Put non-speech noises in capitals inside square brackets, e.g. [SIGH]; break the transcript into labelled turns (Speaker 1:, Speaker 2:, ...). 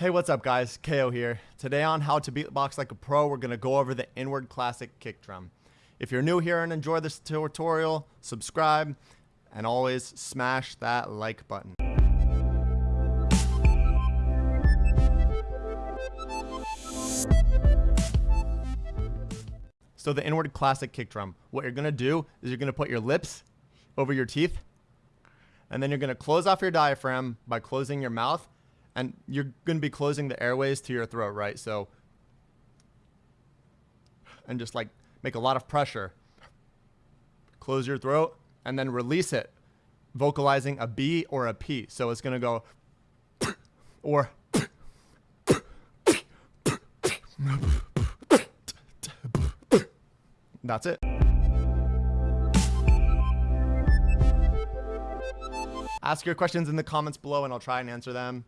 Speaker 1: Hey, what's up, guys? KO here. Today on How to Beatbox Like a Pro, we're going to go over the inward classic kick drum. If you're new here and enjoy this tutorial, subscribe, and always smash that like button. So the inward classic kick drum, what you're going to do is you're going to put your lips over your teeth, and then you're going to close off your diaphragm by closing your mouth and you're going to be closing the airways to your throat, right? So, and just like make a lot of pressure. Close your throat and then release it, vocalizing a B or a P. So it's going to go [COUGHS] or [COUGHS] that's it. Ask your questions in the comments below and I'll try and answer them.